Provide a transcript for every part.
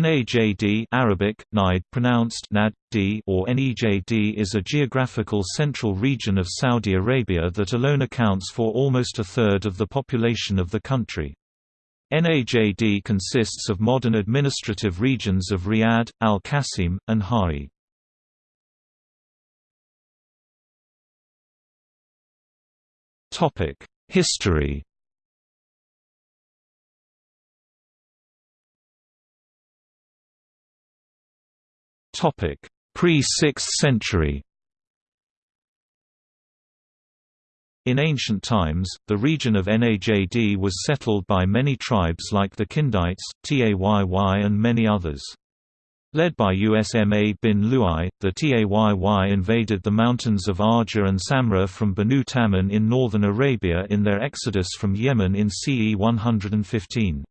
Najd Arabic, Najd pronounced Nad, D or Nejd is a geographical central region of Saudi Arabia that alone accounts for almost a third of the population of the country. Najd consists of modern administrative regions of Riyadh, Al-Qasim, and Hari. History Pre-6th century In ancient times, the region of Najd was settled by many tribes like the Kindites, Tayy and many others. Led by Usma bin Lu'ay, the Tayy invaded the mountains of Arja and Samra from Banu Tamim in northern Arabia in their exodus from Yemen in CE 115.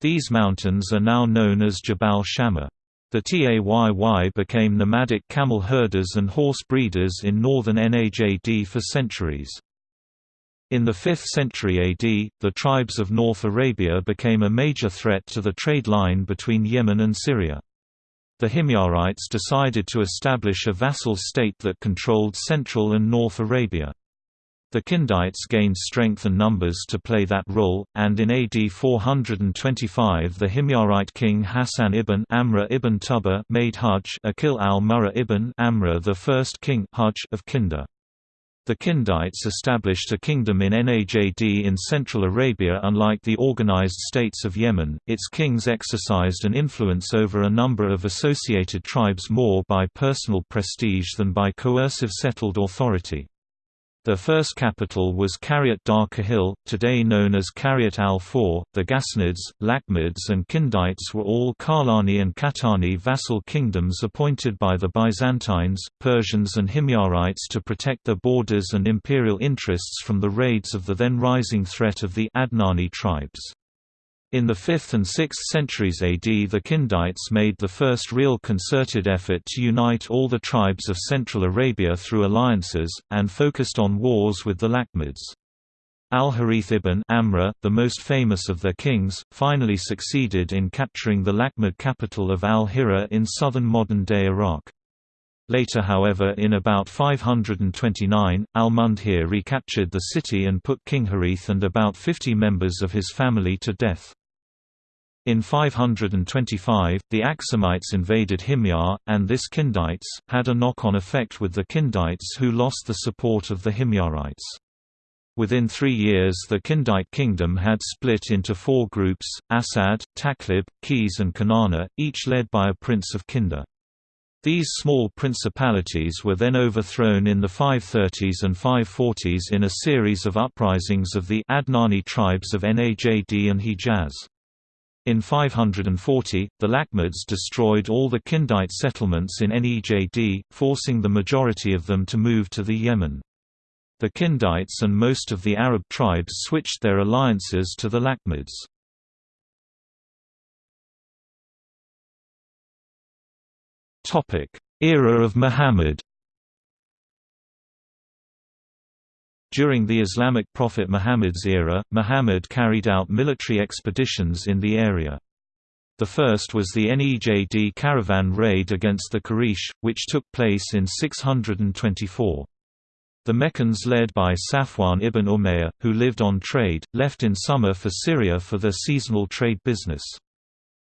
These mountains are now known as Jabal Shammar. The Tayy became nomadic camel herders and horse breeders in northern Najd for centuries. In the 5th century AD, the tribes of North Arabia became a major threat to the trade line between Yemen and Syria. The Himyarites decided to establish a vassal state that controlled central and North Arabia. The Kindites gained strength and numbers to play that role, and in AD 425 the Himyarite king Hassan ibn Amra ibn Tuba made Hajj Akil al-Murra ibn Amr the first king Hajj of Kinda. The Kindites established a kingdom in Najd in Central Arabia unlike the organized states of Yemen, its kings exercised an influence over a number of associated tribes more by personal prestige than by coercive settled authority. Their first capital was Qaryat Dar Kahil, today known as Qaryat al-Faw. The Ghassanids, Lakhmids and Kindites were all Karlani and Qahtani vassal kingdoms appointed by the Byzantines, Persians and Himyarites to protect their borders and imperial interests from the raids of the then rising threat of the Adnani tribes. In the 5th and 6th centuries AD the Kindites made the first real concerted effort to unite all the tribes of Central Arabia through alliances, and focused on wars with the Lakhmids. Al-Harith ibn Amra, the most famous of their kings, finally succeeded in capturing the Lakhmid capital of al-Hira in southern modern-day Iraq. Later however in about 529, al-Mundhir recaptured the city and put King Harith and about 50 members of his family to death. In 525, the Aksumites invaded Himyar, and this Kindites, had a knock-on effect with the Kindites who lost the support of the Himyarites. Within three years the Kindite kingdom had split into four groups, Asad, Taghlib, Qis and Kanana, each led by a prince of Kinda. These small principalities were then overthrown in the 530s and 540s in a series of uprisings of the Adnani tribes of Najd and Hijaz. In 540, the Lakhmids destroyed all the Kindite settlements in Nejd, forcing the majority of them to move to the Yemen. The Kindites and most of the Arab tribes switched their alliances to the Lakhmids. Era of Muhammad During the Islamic prophet Muhammad's era, Muhammad carried out military expeditions in the area. The first was the Nejd caravan raid against the Quraysh, which took place in 624. The Meccans led by Safwan ibn Umayyah, who lived on trade, left in summer for Syria for their seasonal trade business.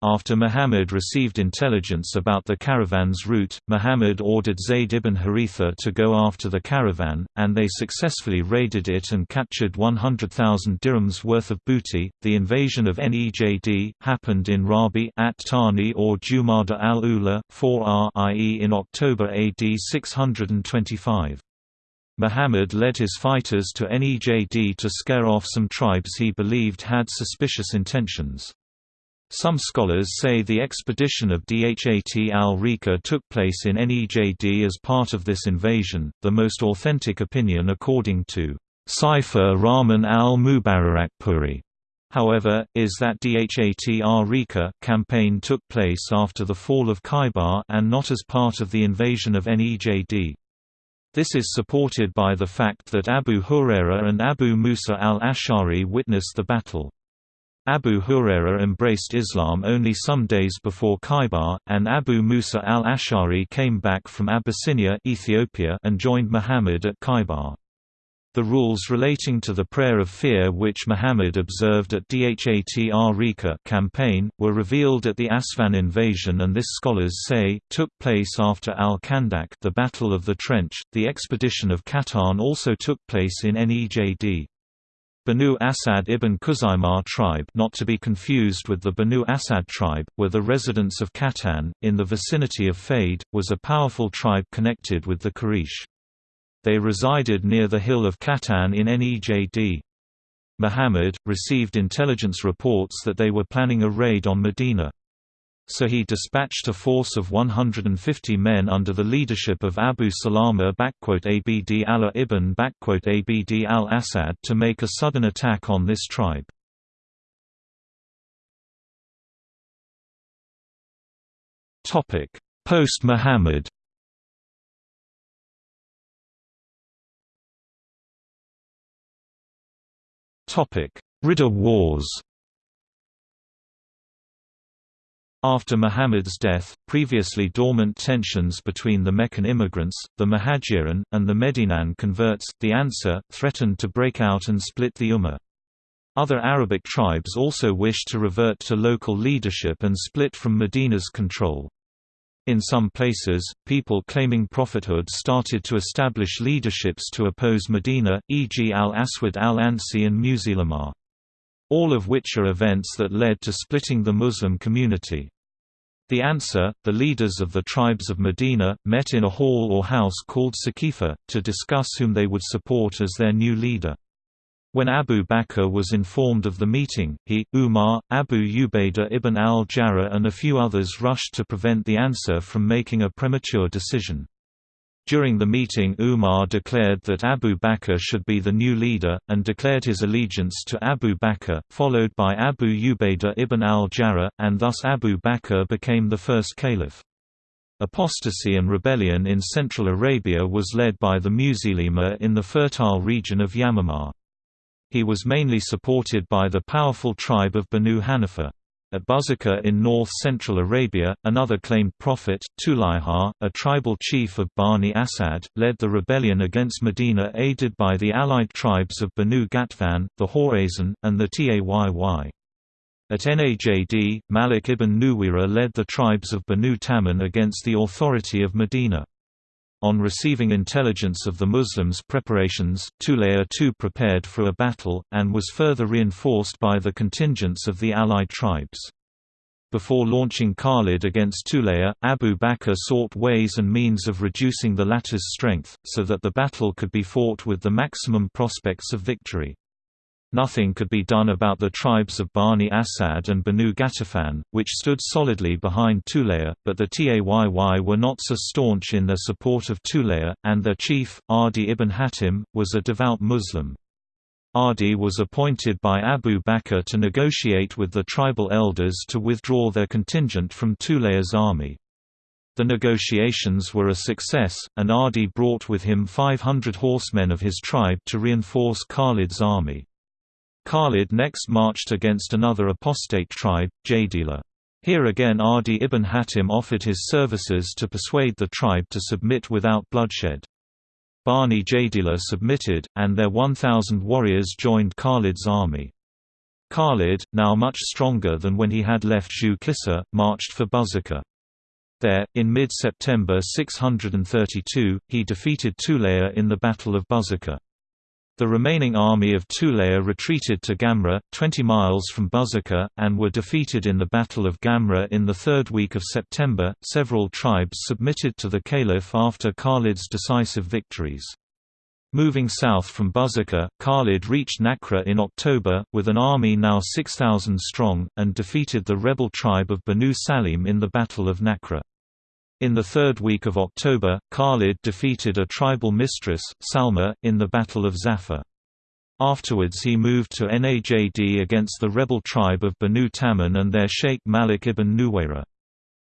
After Muhammad received intelligence about the caravan's route, Muhammad ordered Zayd ibn Haritha to go after the caravan, and they successfully raided it and captured 100,000 dirhams worth of booty. The invasion of Nejd happened in Rabi at Tani or Jumada al-Ula, 4r i.e. in October AD 625. Muhammad led his fighters to Nejd to scare off some tribes he believed had suspicious intentions. Some scholars say the expedition of Dhat al-Rika took place in Nejd as part of this invasion. The most authentic opinion according to Saifur Rahman al-Mubarakpuri however, is that Dhat al-Rika campaign took place after the fall of Khaybar and not as part of the invasion of Nejd. This is supported by the fact that Abu Huraira and Abu Musa al-Ash'ari witnessed the battle. Abu Huraira embraced Islam only some days before Khaybar, and Abu Musa al-Ash'ari came back from Abyssinia Ethiopia and joined Muhammad at Khaybar. The rules relating to the prayer of fear which Muhammad observed at Dhat campaign, were revealed at the Asfan invasion and this scholars say, took place after al-Khandaq the Battle of the Trench. The expedition of Qahtan also took place in Nejd. Banu Asad ibn Khuzaimah tribe not to be confused with the Banu Asad tribe, were the residents of Qahtan, in the vicinity of Faid, was a powerful tribe connected with the Quraysh. They resided near the hill of Qahtan in Nejd. Muhammad, received intelligence reports that they were planning a raid on Medina. So he dispatched a force of 150 men under the leadership of Abu Salama Abd Allah ibn Abd al-Assad to make a sudden attack on this tribe. Post-Muhammad Ridda Wars After Muhammad's death, previously dormant tensions between the Meccan immigrants, the Muhajirin, and the Medinan converts, the Ansar, threatened to break out and split the Ummah. Other Arabic tribes also wished to revert to local leadership and split from Medina's control. In some places, people claiming prophethood started to establish leaderships to oppose Medina, e.g. al-Aswad al-Ansi and Musaylama. All of which are events that led to splitting the Muslim community. The Ansar, the leaders of the tribes of Medina, met in a hall or house called Saqifa, to discuss whom they would support as their new leader. When Abu Bakr was informed of the meeting, he, Umar, Abu Ubaidah ibn al-Jarrah and a few others rushed to prevent the Ansar from making a premature decision. During the meeting Umar declared that Abu Bakr should be the new leader, and declared his allegiance to Abu Bakr, followed by Abu Ubaidah ibn al-Jarrah, and thus Abu Bakr became the first caliph. Apostasy and rebellion in Central Arabia was led by the Musaylima in the fertile region of Yamamah. He was mainly supported by the powerful tribe of Banu Hanifa. At Buzakah in north-central Arabia, another claimed prophet, Tulayha, a tribal chief of Bani Asad, led the rebellion against Medina aided by the allied tribes of Banu Ghatafan, the Hawazin, and the Tayy. At Najd, Malik ibn Nuwayra led the tribes of Banu Tamim against the authority of Medina. On receiving intelligence of the Muslims' preparations, Tulayha too prepared for a battle, and was further reinforced by the contingents of the allied tribes. Before launching Khalid against Tulayha, Abu Bakr sought ways and means of reducing the latter's strength, so that the battle could be fought with the maximum prospects of victory. Nothing could be done about the tribes of Bani Asad and Banu Ghatafan, which stood solidly behind Tulayha, but the Tayy were not so staunch in their support of Tulayha, and their chief, Adi ibn Hatim, was a devout Muslim. Adi was appointed by Abu Bakr to negotiate with the tribal elders to withdraw their contingent from Tulayha's army. The negotiations were a success, and Adi brought with him 500 horsemen of his tribe to reinforce Khalid's army. Khalid next marched against another apostate tribe, Jaydila. Here again Adi ibn Hatim offered his services to persuade the tribe to submit without bloodshed. Bani Jaydila submitted, and their 1,000 warriors joined Khalid's army. Khalid, now much stronger than when he had left Zhu marched for Buzakah. There, in mid-September 632, he defeated Tulayha in the Battle of Buzakah. The remaining army of Tulayha retreated to Gamra, 20 miles from Buzakah, and were defeated in the Battle of Gamra in the third week of September. Several tribes submitted to the Caliph after Khalid's decisive victories. Moving south from Buzakah, Khalid reached Nakra in October, with an army now 6,000 strong, and defeated the rebel tribe of Banu Salim in the Battle of Nakra. In the third week of October, Khalid defeated a tribal mistress, Salma, in the Battle of Zafar. Afterwards he moved to Najd against the rebel tribe of Banu Tamim and their sheikh Malik ibn Nuwayra.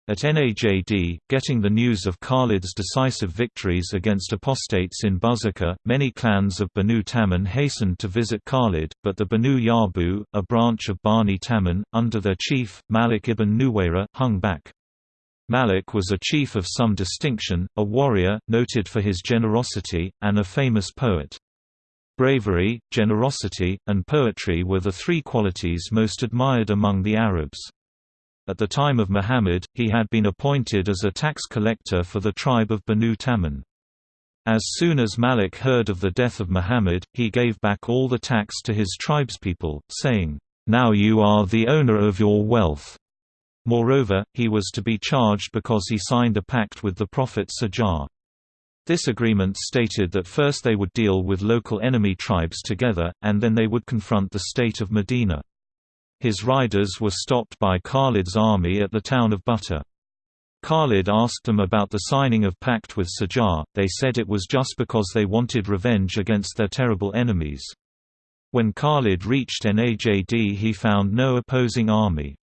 At Najd, getting the news of Khalid's decisive victories against apostates in Buzakah, many clans of Banu Tamim hastened to visit Khalid, but the Banu Yarbu, a branch of Bani Tamim, under their chief, Malik ibn Nuwayra, hung back. Malik was a chief of some distinction, a warrior, noted for his generosity, and a famous poet. Bravery, generosity, and poetry were the three qualities most admired among the Arabs. At the time of Muhammad, he had been appointed as a tax collector for the tribe of Banu Tamim. As soon as Malik heard of the death of Muhammad, he gave back all the tax to his tribespeople, saying, "'Now you are the owner of your wealth." Moreover, he was to be charged because he signed a pact with the Prophet Sajjah. This agreement stated that first they would deal with local enemy tribes together, and then they would confront the state of Medina. His riders were stopped by Khalid's army at the town of Butah. Khalid asked them about the signing of pact with Sajjah, they said it was just because they wanted revenge against their terrible enemies. When Khalid reached Najd he found no opposing army.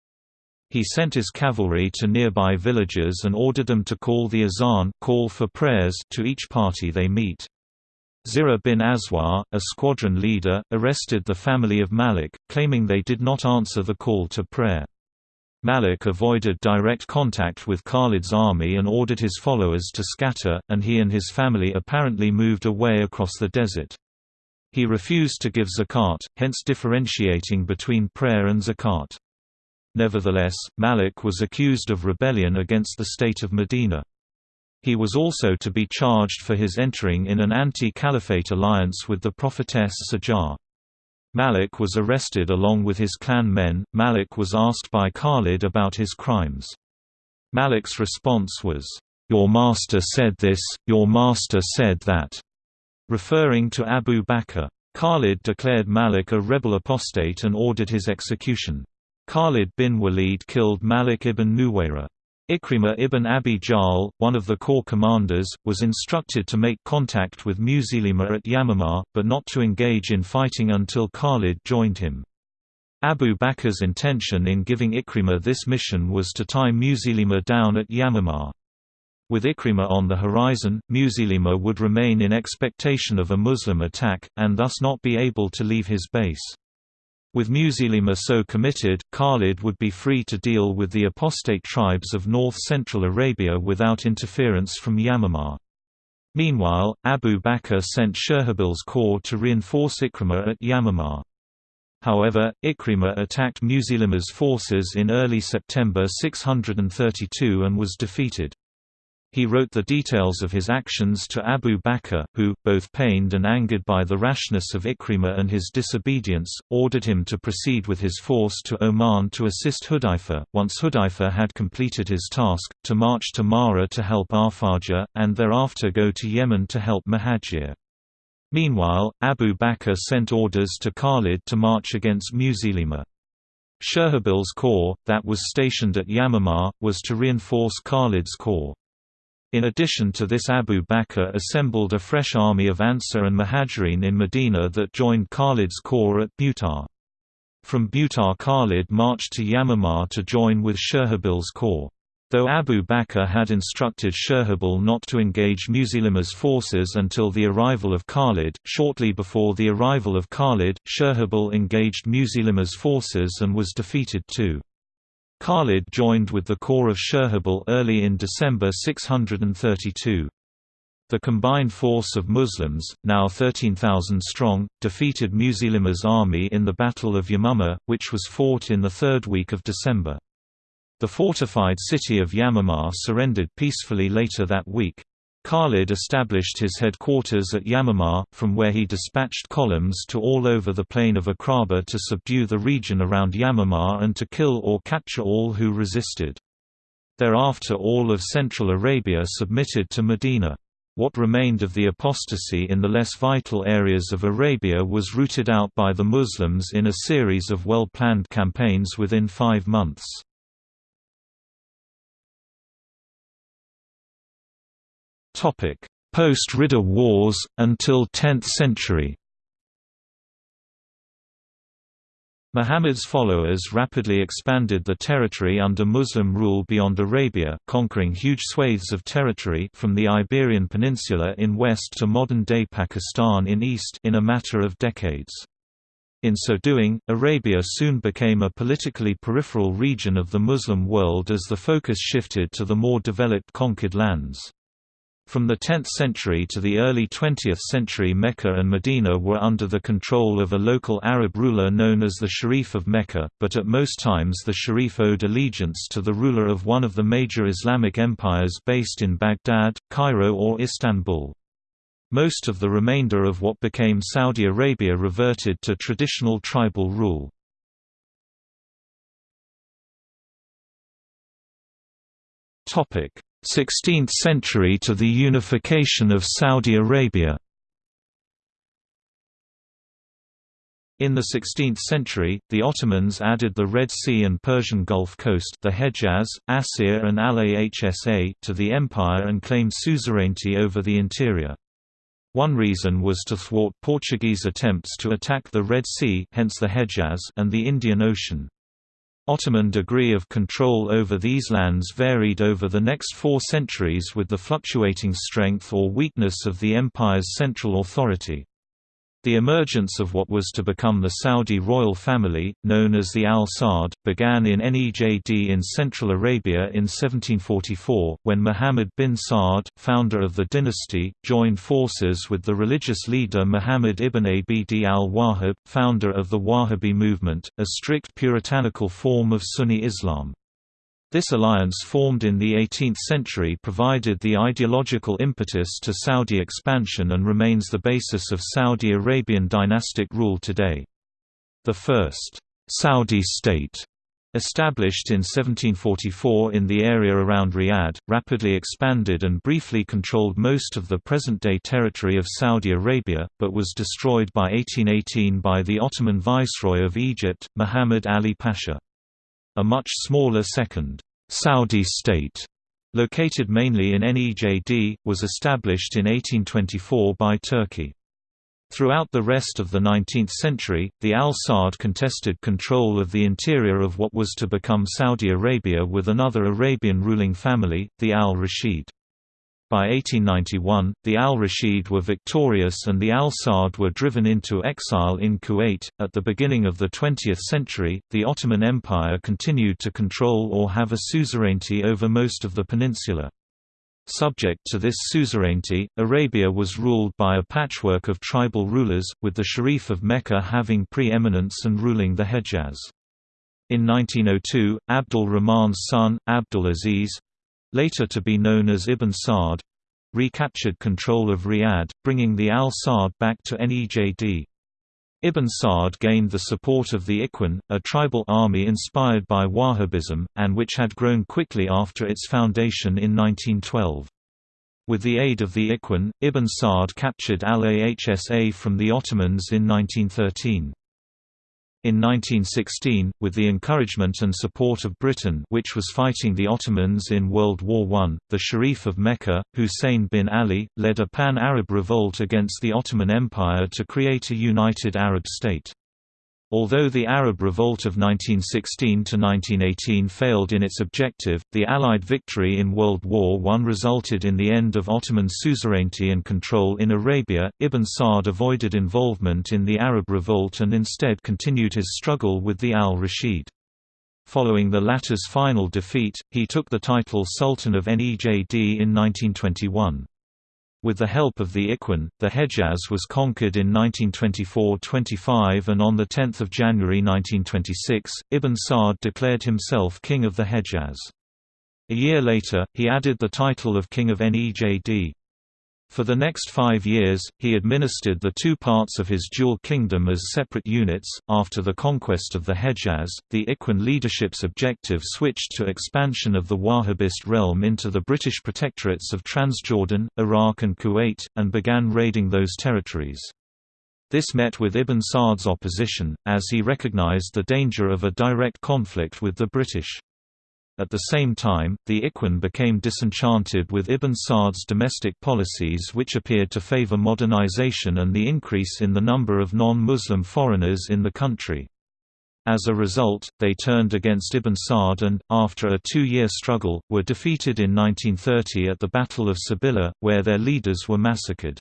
He sent his cavalry to nearby villages and ordered them to call the azan call for prayers to each party they meet. Zira bin Aswar, a squadron leader, arrested the family of Malik, claiming they did not answer the call to prayer. Malik avoided direct contact with Khalid's army and ordered his followers to scatter, and he and his family apparently moved away across the desert. He refused to give zakat, hence differentiating between prayer and zakat. Nevertheless, Malik was accused of rebellion against the state of Medina. He was also to be charged for his entering in an anti-caliphate alliance with the prophetess Sajjah. Malik was arrested along with his clan men. Malik was asked by Khalid about his crimes. Malik's response was, Your master said this, your master said that, referring to Abu Bakr. Khalid declared Malik a rebel apostate and ordered his execution. Khalid bin Walid killed Malik ibn Nuwayra. Ikrimah ibn Abi Jahl, one of the corps commanders, was instructed to make contact with Musaylima at Yamamah, but not to engage in fighting until Khalid joined him. Abu Bakr's intention in giving Ikrimah this mission was to tie Musaylima down at Yamamah. With Ikrimah on the horizon, Musaylima would remain in expectation of a Muslim attack, and thus not be able to leave his base. With Musaylima so committed, Khalid would be free to deal with the apostate tribes of north-central Arabia without interference from Yamamah. Meanwhile, Abu Bakr sent Shurahbil's corps to reinforce Ikrimah at Yamamah. However, Ikrimah attacked Musaylima's forces in early September 632 and was defeated. He wrote the details of his actions to Abu Bakr, who, both pained and angered by the rashness of Ikrimah and his disobedience, ordered him to proceed with his force to Oman to assist Hudayfa, once Hudayfa had completed his task, to march to Mahra to help Arfaja, and thereafter go to Yemen to help Muhajir. Meanwhile, Abu Bakr sent orders to Khalid to march against Musaylima. Shurahbil's corps, that was stationed at Yamamah, was to reinforce Khalid's corps. In addition to this Abu Bakr assembled a fresh army of Ansar and Muhajirin in Medina that joined Khalid's corps at Butar. From Butar Khalid marched to Yamamah to join with Shurahbil's corps. Though Abu Bakr had instructed Shurahbil not to engage Musaylima's forces until the arrival of Khalid, shortly before the arrival of Khalid, Shurahbil engaged Musaylima's forces and was defeated too. Khalid joined with the corps of Shurahbil early in December 632. The combined force of Muslims, now 13,000 strong, defeated Musaylima's army in the Battle of Yamama, which was fought in the third week of December. The fortified city of Yamama surrendered peacefully later that week. Khalid established his headquarters at Yamamah, from where he dispatched columns to all over the plain of Aqraba to subdue the region around Yamamah and to kill or capture all who resisted. Thereafter all of Central Arabia submitted to Medina. What remained of the apostasy in the less vital areas of Arabia was rooted out by the Muslims in a series of well-planned campaigns within five months. Post-Ridda Wars, until 10th century Muhammad's followers rapidly expanded the territory under Muslim rule beyond Arabia, conquering huge swathes of territory from the Iberian Peninsula in west to modern-day Pakistan in east in a matter of decades. In so doing, Arabia soon became a politically peripheral region of the Muslim world as the focus shifted to the more developed conquered lands. From the 10th century to the early 20th century Mecca and Medina were under the control of a local Arab ruler known as the Sharif of Mecca, but at most times the Sharif owed allegiance to the ruler of one of the major Islamic empires based in Baghdad, Cairo or Istanbul. Most of the remainder of what became Saudi Arabia reverted to traditional tribal rule. Topic 16th century to the unification of Saudi Arabia In the 16th century, the Ottomans added the Red Sea and Persian Gulf coast the Hejaz, Asir and Al-Ahsa to the empire and claimed suzerainty over the interior. One reason was to thwart Portuguese attempts to attack the Red Sea hence the Hejaz and the Indian Ocean. Ottoman degree of control over these lands varied over the next four centuries with the fluctuating strength or weakness of the empire's central authority. The emergence of what was to become the Saudi royal family, known as the Al Saud, began in Nejd in Central Arabia in 1744, when Muhammad bin Saud, founder of the dynasty, joined forces with the religious leader Muhammad ibn Abd al-Wahhab, founder of the Wahhabi movement, a strict puritanical form of Sunni Islam. This alliance formed in the 18th century provided the ideological impetus to Saudi expansion and remains the basis of Saudi Arabian dynastic rule today. The first Saudi state Established in 1744 in the area around Riyadh, rapidly expanded and briefly controlled most of the present-day territory of Saudi Arabia, but was destroyed by 1818 by the Ottoman Viceroy of Egypt, Muhammad Ali Pasha. A much smaller second, Saudi state, located mainly in Nejd, was established in 1824 by Turki. Throughout the rest of the 19th century, the Al Saud contested control of the interior of what was to become Saudi Arabia with another Arabian ruling family, the Al Rashid. By 1891, the Al Rashid were victorious and the Al Saud were driven into exile in Kuwait. At the beginning of the 20th century, the Ottoman Empire continued to control or have a suzerainty over most of the peninsula. Subject to this suzerainty, Arabia was ruled by a patchwork of tribal rulers, with the Sharif of Mecca having pre-eminence and ruling the Hejaz. In 1902, Abdul Rahman's son, Abdul Aziz, later to be known as Ibn Saud, recaptured control of Riyadh, bringing the Al Saud back to Nejd. Ibn Saud gained the support of the Ikhwan, a tribal army inspired by Wahhabism, and which had grown quickly after its foundation in 1912. With the aid of the Ikhwan, Ibn Saud captured Al-Ahsa from the Ottomans in 1913. In 1916, with the encouragement and support of Britain which was fighting the Ottomans in World War I, the Sharif of Mecca, Hussein bin Ali, led a pan-Arab revolt against the Ottoman Empire to create a united Arab state. Although the Arab Revolt of 1916–1918 failed in its objective, the Allied victory in World War I resulted in the end of Ottoman suzerainty and control in Arabia. Ibn Saud avoided involvement in the Arab Revolt and instead continued his struggle with the al-Rashid. Following the latter's final defeat, he took the title Sultan of Nejd in 1921. With the help of the Ikhwan, the Hejaz was conquered in 1924–25 and on 10 January 1926, Ibn Saud declared himself King of the Hejaz. A year later, he added the title of King of Nejd. For the next five years, he administered the two parts of his dual kingdom as separate units. After the conquest of the Hejaz, the Ikhwan leadership's objective switched to expansion of the Wahhabist realm into the British protectorates of Transjordan, Iraq, and Kuwait, and began raiding those territories. This met with Ibn Saud's opposition, as he recognized the danger of a direct conflict with the British. At the same time, the Ikhwan became disenchanted with Ibn Saud's domestic policies which appeared to favor modernization and the increase in the number of non-Muslim foreigners in the country. As a result, they turned against Ibn Sa'd and, after a two-year struggle, were defeated in 1930 at the Battle of Sabilla, where their leaders were massacred.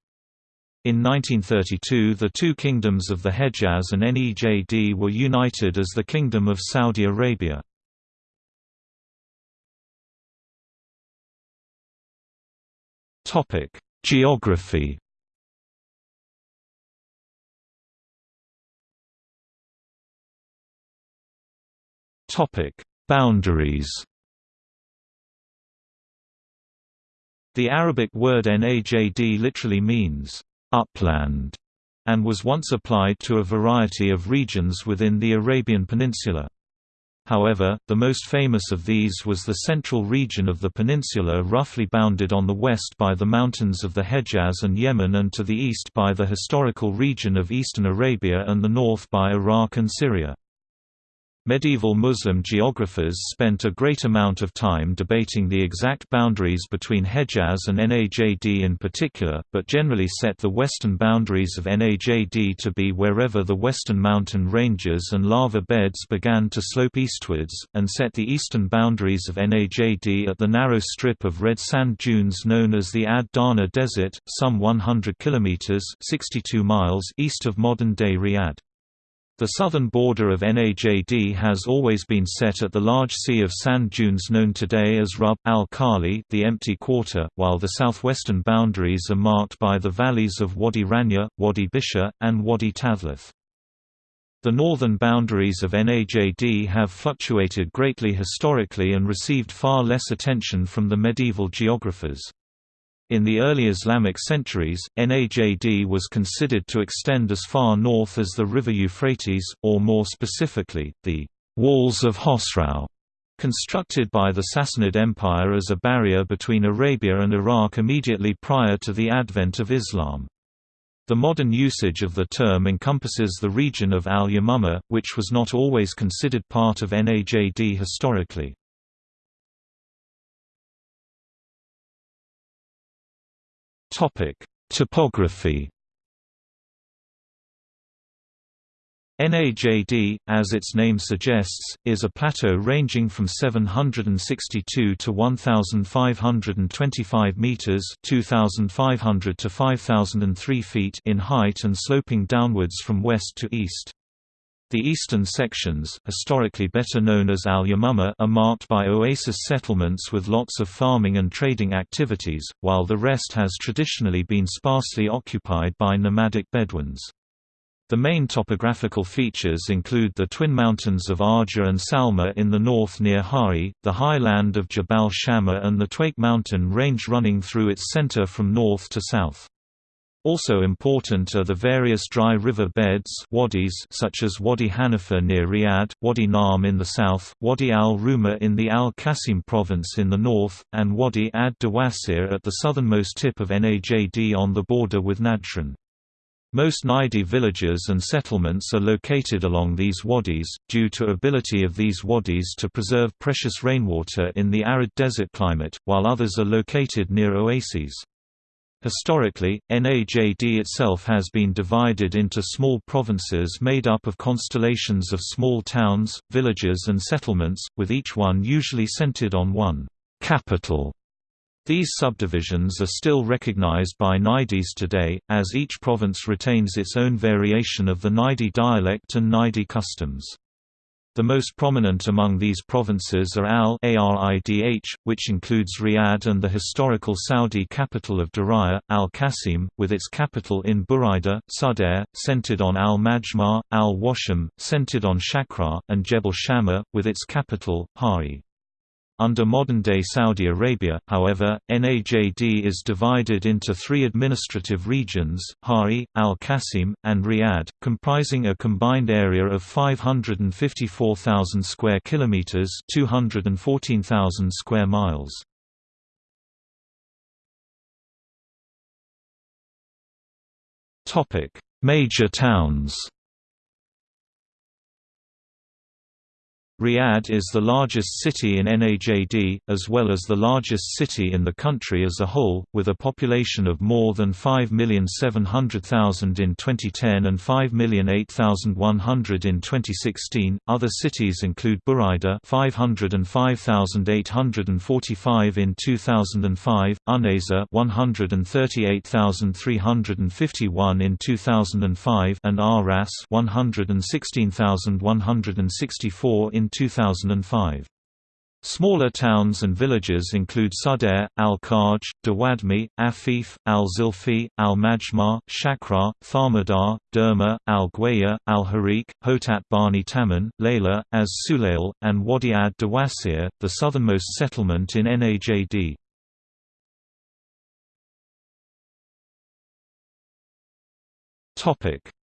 In 1932 the two kingdoms of the Hejaz and Nejd were united as the Kingdom of Saudi Arabia. Geography Topic: Boundaries. The Arabic word najd literally means upland and was once applied to a variety of regions within the Arabian Peninsula. However, the most famous of these was the central region of the peninsula roughly bounded on the west by the mountains of the Hejaz and Yemen and to the east by the historical region of eastern Arabia and the north by Iraq and Syria. Medieval Muslim geographers spent a great amount of time debating the exact boundaries between Hejaz and Najd in particular, but generally set the western boundaries of Najd to be wherever the western mountain ranges and lava beds began to slope eastwards, and set the eastern boundaries of Najd at the narrow strip of red sand dunes known as the Ad Dahna Desert, some 100 kilometers (62 miles) east of modern-day Riyadh. The southern border of Najd has always been set at the large sea of sand dunes known today as Rub al-Khali the empty quarter, while the southwestern boundaries are marked by the valleys of Wadi Rania, Wadi Bisha, and Wadi Tathlith. The northern boundaries of Najd have fluctuated greatly historically and received far less attention from the medieval geographers. In the early Islamic centuries, Najd was considered to extend as far north as the river Euphrates, or more specifically, the «walls of Khosrau», constructed by the Sassanid Empire as a barrier between Arabia and Iraq immediately prior to the advent of Islam. The modern usage of the term encompasses the region of Al-Yamamah, which was not always considered part of Najd historically. Topography. Najd, as its name suggests, is a plateau ranging from 762 to 1525 meters (2500 to 5003 feet) in height and sloping downwards from west to east. The eastern sections, historically better known as Al-Yamamah are marked by oasis settlements with lots of farming and trading activities, while the rest has traditionally been sparsely occupied by nomadic Bedouins. The main topographical features include the twin mountains of Arja and Salma in the north near Hari, the high land of Jabal Shammar and the Tuwaik mountain range running through its center from north to south. Also important are the various dry river beds wadis such as Wadi Hanifa near Riyadh, Wadi Naam in the south, Wadi al-Rumah in the Al-Qasim province in the north, and Wadi ad-Dawasir at the southernmost tip of Najd on the border with Najran. Most Najdi villages and settlements are located along these wadis, due to ability of these wadis to preserve precious rainwater in the arid desert climate, while others are located near oases. Historically, Najd itself has been divided into small provinces made up of constellations of small towns, villages and settlements, with each one usually centered on one capital. These subdivisions are still recognized by Najdis today, as each province retains its own variation of the Najdi dialect and Najdi customs. The most prominent among these provinces are Al-Aridh, which includes Riyadh and the historical Saudi capital of Diriyah, Al-Qasim, with its capital in Buraida, Sudair, centered on Al-Majma', Al-Washam, centered on Shakra, and Jebel Shammar, with its capital, Hari. Under modern-day Saudi Arabia, however, Najd is divided into three administrative regions, Hari, Al-Qasim, and Riyadh, comprising a combined area of 554,000 square kilometers, 214,000 square miles. Topic: Major towns. Riyadh is the largest city in NAJD, as well as the largest city in the country as a whole, with a population of more than 5,700,000 in 2010 and 5,008,100 in 2016. Other cities include Buraydah 505,845 in 2005, Unayzah 138,351 in 2005, and Aras 116,164 in 2005. Smaller towns and villages include Sudair, Al-Kharj, Dawadmi, Afif, Al-Zilfi, Al-Majmar, Shakra, Tharmadar, Derma, Al-Gwaya, Al-Harik, Hotat Bani Taman, Layla, Az Sulail, and Wadi ad Dawasir, the southernmost settlement in Najd.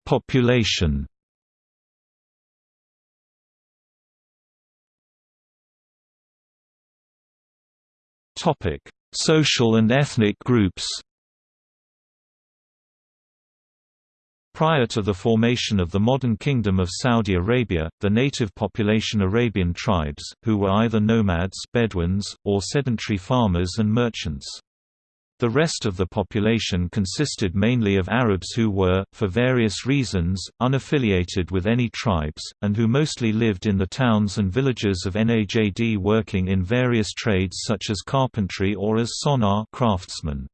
Population Topic: Social and ethnic groups. Prior to the formation of the modern Kingdom of Saudi Arabia, the native population Arabian tribes, who were either nomads Bedouins, or sedentary farmers and merchants. The rest of the population consisted mainly of Arabs who were, for various reasons, unaffiliated with any tribes, and who mostly lived in the towns and villages of Najd working in various trades such as carpentry or as sonar craftsmen.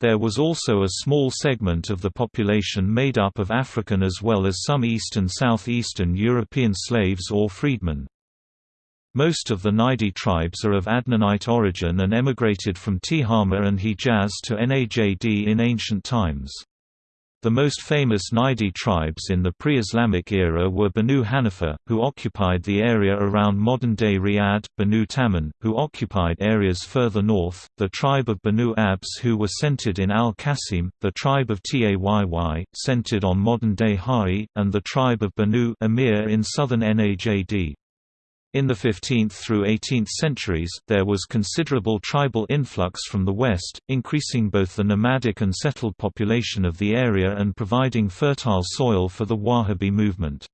There was also a small segment of the population made up of African as well as some East and Southeastern European slaves or freedmen. Most of the Najdi tribes are of Adnanite origin and emigrated from Tihama and Hijaz to Najd in ancient times. The most famous Najdi tribes in the pre-Islamic era were Banu Hanifa, who occupied the area around modern-day Riyadh, Banu Taman, who occupied areas further north, the tribe of Banu Abs who were centered in Al-Qasim, the tribe of Tayy, centered on modern-day Hai, and the tribe of Banu Amir in southern Najd. In the 15th through 18th centuries, there was considerable tribal influx from the west, increasing both the nomadic and settled population of the area and providing fertile soil for the Wahhabi movement.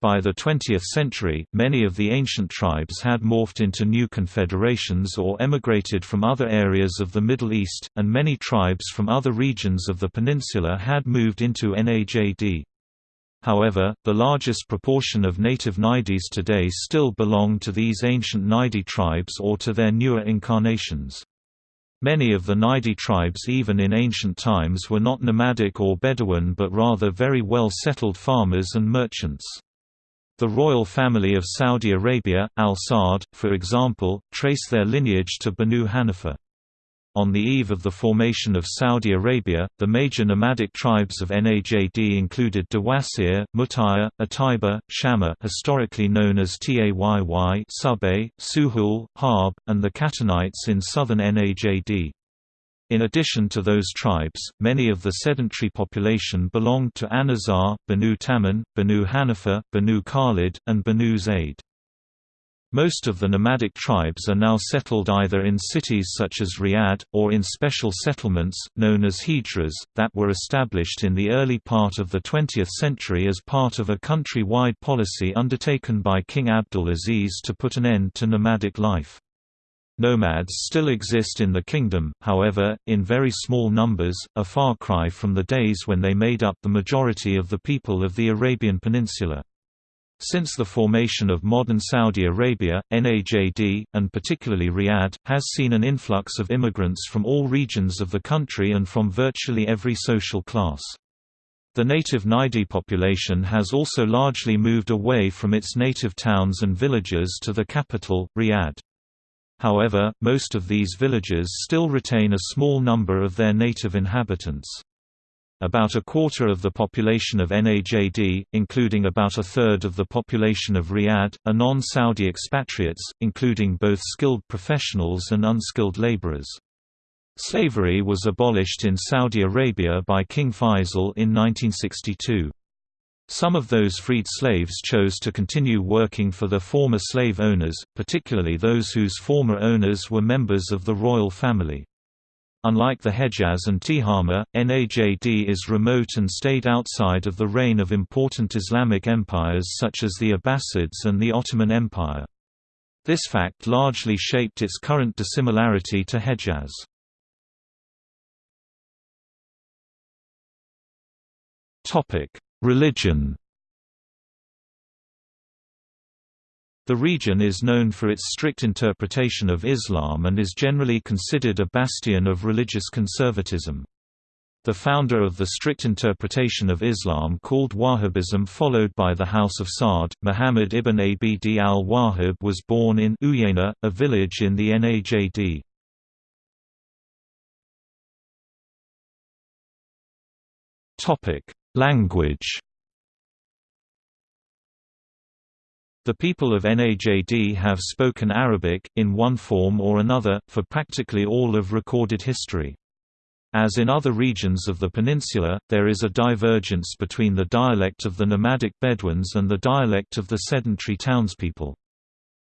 By the 20th century, many of the ancient tribes had morphed into new confederations or emigrated from other areas of the Middle East, and many tribes from other regions of the peninsula had moved into Najd. However, the largest proportion of native Najdis today still belong to these ancient Najdi tribes or to their newer incarnations. Many of the Najdi tribes even in ancient times were not nomadic or Bedouin but rather very well-settled farmers and merchants. The royal family of Saudi Arabia, Al Saud, for example, trace their lineage to Banu Hanifa. On the eve of the formation of Saudi Arabia, the major nomadic tribes of Najd included Dawasir, Mutaya, Ataiba, Shama historically known as Tayy, Subay, Suhul, Harb, and the Qahtanites in southern Najd. In addition to those tribes, many of the sedentary population belonged to Anazar, Banu Taman, Banu Hanifa, Banu Khalid, and Banu Zayd. Most of the nomadic tribes are now settled either in cities such as Riyadh, or in special settlements, known as hijras, that were established in the early part of the 20th century as part of a country-wide policy undertaken by King Abdul Aziz to put an end to nomadic life. Nomads still exist in the kingdom, however, in very small numbers, a far cry from the days when they made up the majority of the people of the Arabian Peninsula. Since the formation of modern Saudi Arabia, NAJD, and particularly Riyadh, has seen an influx of immigrants from all regions of the country and from virtually every social class. The native Najdi population has also largely moved away from its native towns and villages to the capital, Riyadh. However, most of these villages still retain a small number of their native inhabitants. About a quarter of the population of Najd, including about a third of the population of Riyadh, are non-Saudi expatriates, including both skilled professionals and unskilled laborers. Slavery was abolished in Saudi Arabia by King Faisal in 1962. Some of those freed slaves chose to continue working for their former slave owners, particularly those whose former owners were members of the royal family. Unlike the Hejaz and Tihama, Najd is remote and stayed outside of the reign of important Islamic empires such as the Abbasids and the Ottoman Empire. This fact largely shaped its current dissimilarity to Hejaz. Religion The region is known for its strict interpretation of Islam and is generally considered a bastion of religious conservatism. The founder of the strict interpretation of Islam called Wahhabism followed by the House of Saud, Muhammad ibn Abd al-Wahhab was born in Uyayna, a village in the Najd. Language The people of Najd have spoken Arabic, in one form or another, for practically all of recorded history. As in other regions of the peninsula, there is a divergence between the dialect of the nomadic Bedouins and the dialect of the sedentary townspeople.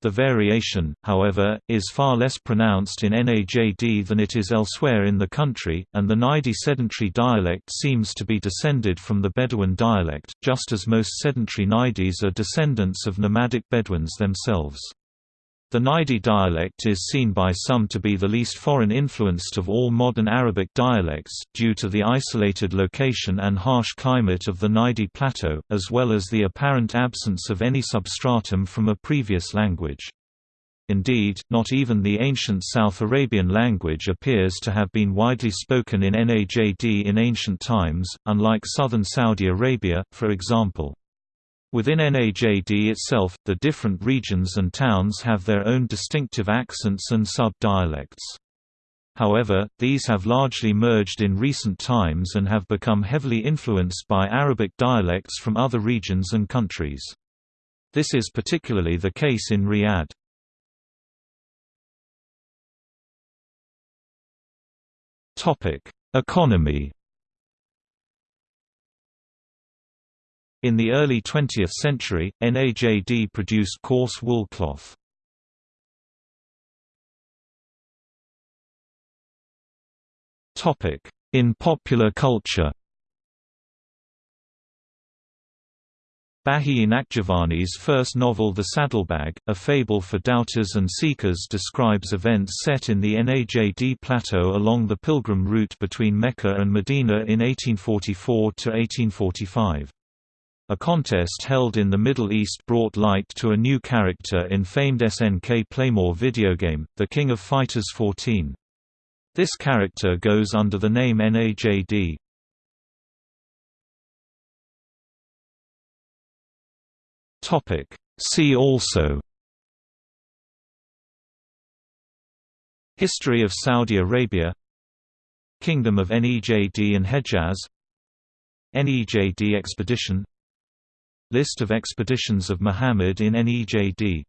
The variation, however, is far less pronounced in Najd than it is elsewhere in the country, and the Najdi sedentary dialect seems to be descended from the Bedouin dialect, just as most sedentary Najdis are descendants of nomadic Bedouins themselves. The Najdi dialect is seen by some to be the least foreign influenced of all modern Arabic dialects, due to the isolated location and harsh climate of the Najdi Plateau, as well as the apparent absence of any substratum from a previous language. Indeed, not even the ancient South Arabian language appears to have been widely spoken in Najd in ancient times, unlike southern Saudi Arabia, for example. Within Najd itself, the different regions and towns have their own distinctive accents and sub-dialects. However, these have largely merged in recent times and have become heavily influenced by Arabic dialects from other regions and countries. This is particularly the case in Riyadh. Economy In the early 20th century, NAJD produced coarse wool cloth. In popular culture Bahi Nakhjavani's first novel The Saddlebag, a fable for doubters and seekers describes events set in the Najd plateau along the pilgrim route between Mecca and Medina in 1844–1845. A contest held in the Middle East brought light to a new character in famed SNK Playmore video game, The King of Fighters 14. This character goes under the name NAJD. Topic. See also History of Saudi Arabia Kingdom of Najd and Hejaz Najd expedition List of expeditions of Muhammad in Najd